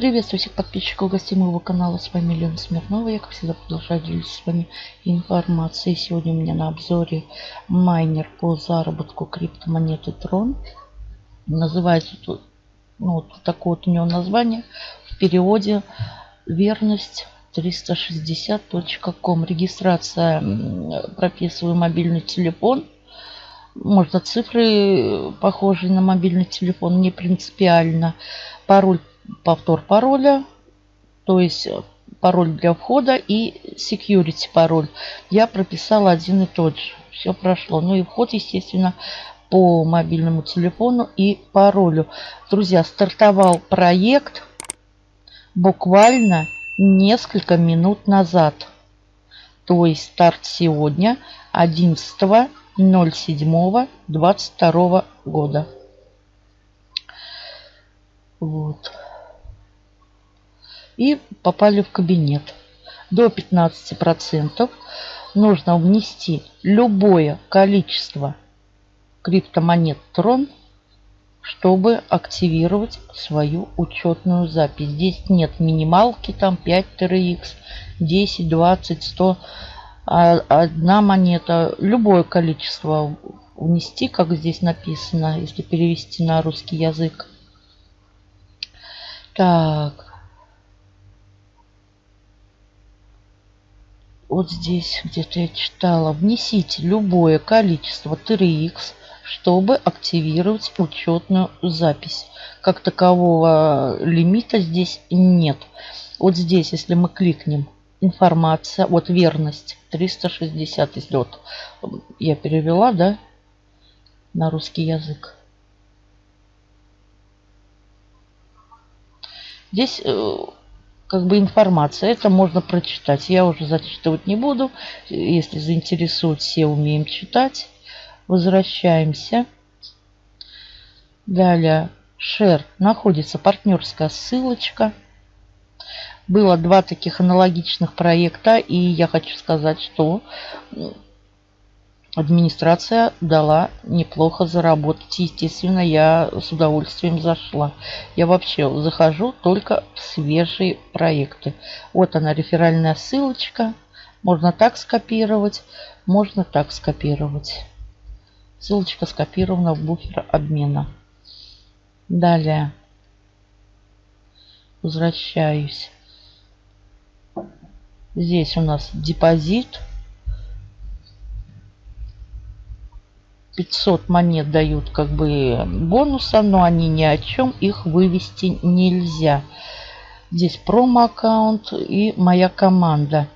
Приветствую всех подписчиков гостей моего канала. С вами Лена Смирнова. Я, как всегда, продолжаю делиться с вами информацией. Сегодня у меня на обзоре майнер по заработку криптомонеты Tron. Называется тут, ну, вот такое вот у него название. В переводе верность 360.com. Регистрация прописываю мобильный телефон. Можно цифры похожие на мобильный телефон, не принципиально. Пароль повтор пароля, то есть э, пароль для входа и security пароль. Я прописала один и тот же. Все прошло. Ну и вход, естественно, по мобильному телефону и паролю. Друзья, стартовал проект буквально несколько минут назад. То есть старт сегодня 11.07.22 года. Вот и попали в кабинет. До 15% нужно внести любое количество криптомонет Tron, чтобы активировать свою учетную запись. Здесь нет минималки, там 5 TRX, 10, 20, 100, одна монета. Любое количество внести, как здесь написано, если перевести на русский язык. Так, вот здесь где-то я читала, внесите любое количество TRX, чтобы активировать учетную запись. Как такового лимита здесь нет. Вот здесь, если мы кликнем информация, вот верность 360, если вот я перевела, да, на русский язык. Здесь э, как бы информация. Это можно прочитать. Я уже зачитывать не буду. Если заинтересует, все умеем читать. Возвращаемся. Далее. Share. Находится партнерская ссылочка. Было два таких аналогичных проекта. И я хочу сказать, что администрация дала неплохо заработать. Естественно, я с удовольствием зашла. Я вообще захожу только в свежие проекты. Вот она, реферальная ссылочка. Можно так скопировать, можно так скопировать. Ссылочка скопирована в буфер обмена. Далее. Возвращаюсь. Здесь у нас депозит 500 монет дают как бы бонуса, но они ни о чем, их вывести нельзя. Здесь промо-аккаунт и моя команда.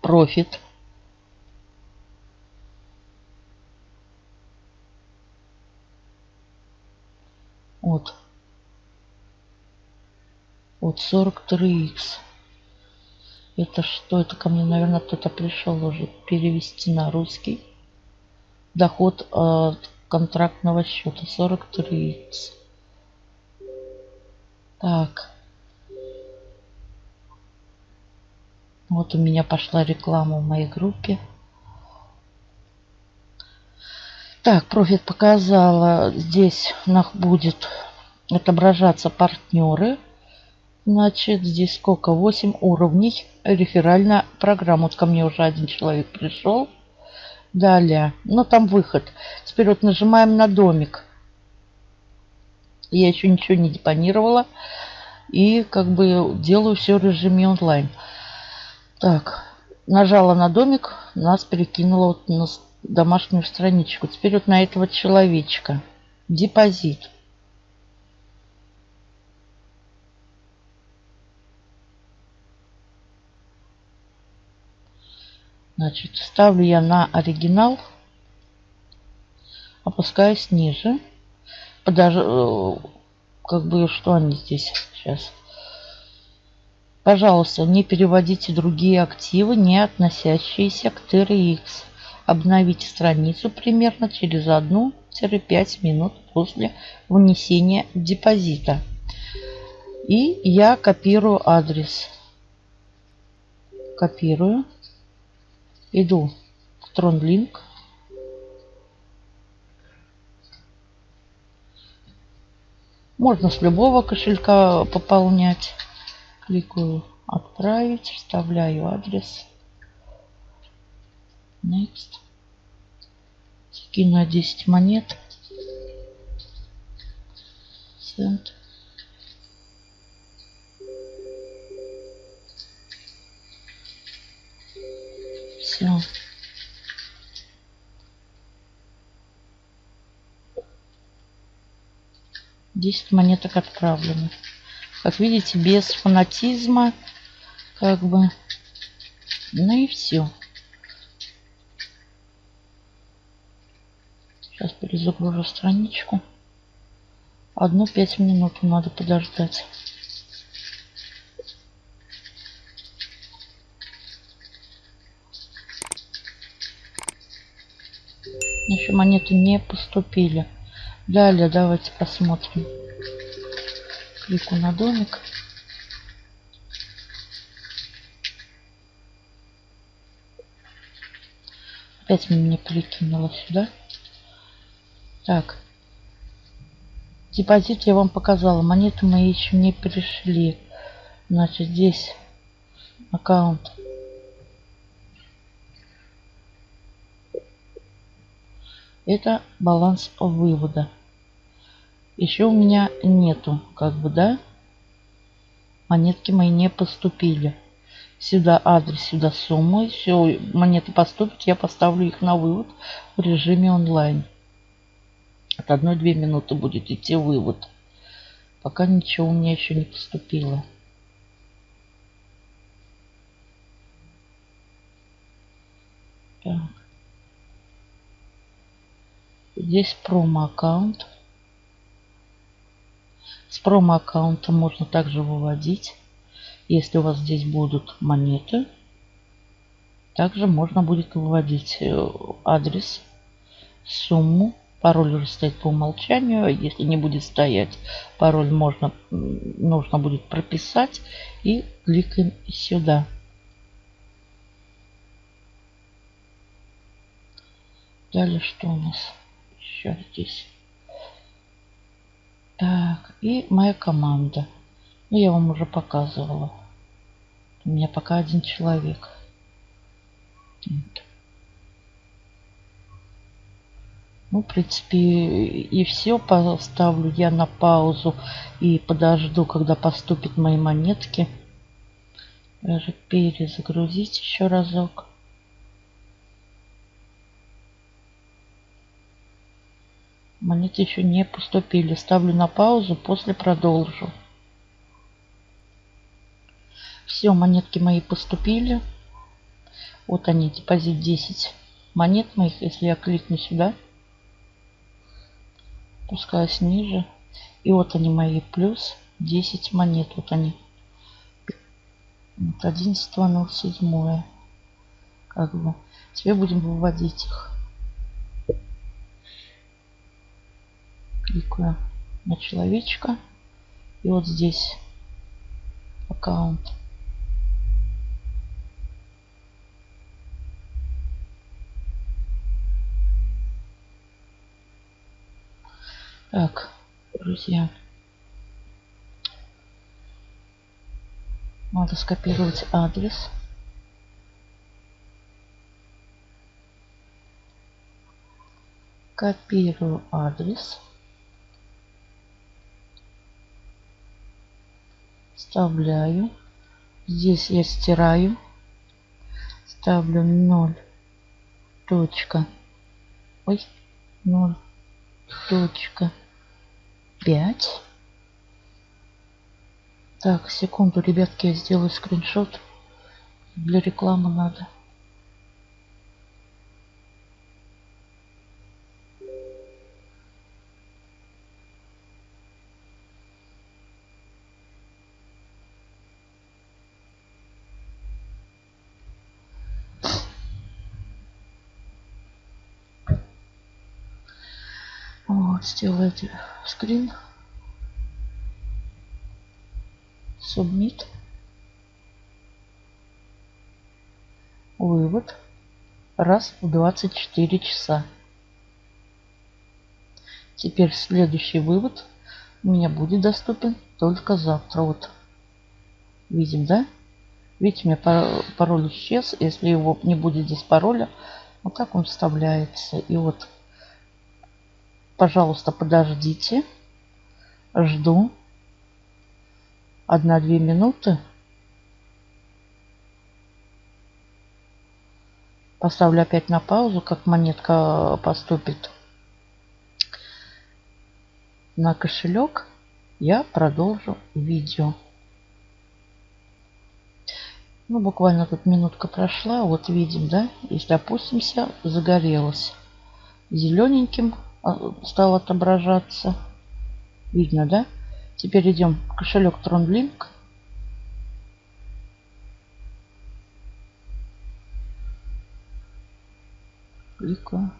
Профит. Вот. Вот 43x. Это что? Это ко мне, наверное, кто-то пришел уже перевести на русский доход от контрактного счета 43 так. Вот у меня пошла реклама в моей группе. Так профит показала. Здесь у нас будет отображаться партнеры. Значит здесь сколько? 8 уровней. Реферальная программа. Вот ко мне уже один человек пришел Далее. Ну, там выход. Теперь вот нажимаем на домик. Я еще ничего не депонировала. И как бы делаю все в режиме онлайн. Так. Нажала на домик. Нас перекинуло вот на домашнюю страничку. Теперь вот на этого человечка. Депозит. Значит, ставлю я на оригинал. Опускаюсь ниже. Подож... Э, как бы, что они здесь сейчас? Пожалуйста, не переводите другие активы, не относящиеся к TRX. Обновите страницу примерно через 1-5 минут после внесения депозита. И я копирую адрес. Копирую. Иду в TronLink. Можно с любого кошелька пополнять. Кликаю «Отправить», вставляю адрес. Next. Скину 10 монет. Send. Все. 10 монеток отправлены. Как видите, без фанатизма. Как бы. Ну и все. Сейчас перезагружу страничку. Одну пять минут надо подождать. Еще монеты не поступили. Далее давайте посмотрим. Клику на домик. Опять мне перекинуло сюда. Так. Депозит я вам показала. Монеты мои еще не пришли. Значит, здесь аккаунт Это баланс вывода. Еще у меня нету, как бы, да? Монетки мои не поступили. Сюда адрес, сюда суммы. Все, монеты поступят, я поставлю их на вывод в режиме онлайн. От 1-2 минуты будет идти вывод. Пока ничего у меня еще не поступило. Так. Здесь промо-аккаунт. С промо-аккаунта можно также выводить. Если у вас здесь будут монеты, также можно будет выводить э, адрес, сумму. Пароль уже стоит по умолчанию. Если не будет стоять, пароль можно, нужно будет прописать. И кликаем сюда. Далее что у нас? Еще здесь. Так, и моя команда. Ну, я вам уже показывала. У меня пока один человек. Вот. Ну, в принципе, и все. Поставлю я на паузу и подожду, когда поступят мои монетки. Даже перезагрузить еще разок. Монеты еще не поступили. Ставлю на паузу, после продолжу. Все, монетки мои поступили. Вот они, депозит 10 монет моих. Если я кликну сюда, пускаюсь ниже. И вот они мои, плюс 10 монет. Вот они. Вот 11.07. Как бы. Теперь будем выводить их. Кликаю на человечка. И вот здесь аккаунт. Так, друзья. Надо скопировать адрес. Копирую адрес. Вставляю. Здесь я стираю. Ставлю 0 точка. Ой, 0 точка 5. Так, секунду, ребятки, я сделаю скриншот. Для рекламы надо. Вот, сделайте скрин. Submit. Вывод. Раз в 24 часа. Теперь следующий вывод у меня будет доступен только завтра. Вот. Видим, да? Видите, у меня пароль исчез. Если его не будет здесь пароля, вот так он вставляется. И вот, пожалуйста, подождите. Жду. Одна-две минуты. Поставлю опять на паузу, как монетка поступит на кошелек. Я продолжу видео. Ну, буквально тут минутка прошла. Вот видим, да? Если опустимся, загорелось. Зелененьким стал отображаться. Видно, да? Теперь идем в кошелек TronLink. Кликаю.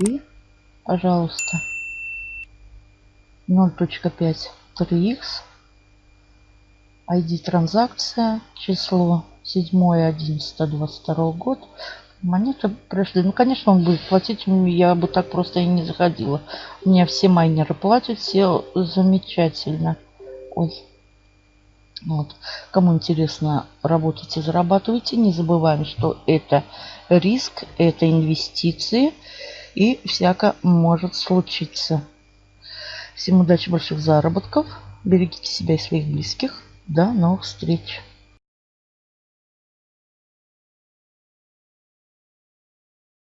И, пожалуйста, 0.5 3х. ID транзакция. Число 7.11.22 год. Монеты пришли. Ну, конечно, он будет платить. Я бы так просто и не заходила. У меня все майнеры платят. Все замечательно. Ой. Вот. Кому интересно, работайте, зарабатывайте. Не забываем, что это риск, это инвестиции и всяко может случиться. Всем удачи, больших заработков. Берегите себя и своих близких. До новых встреч.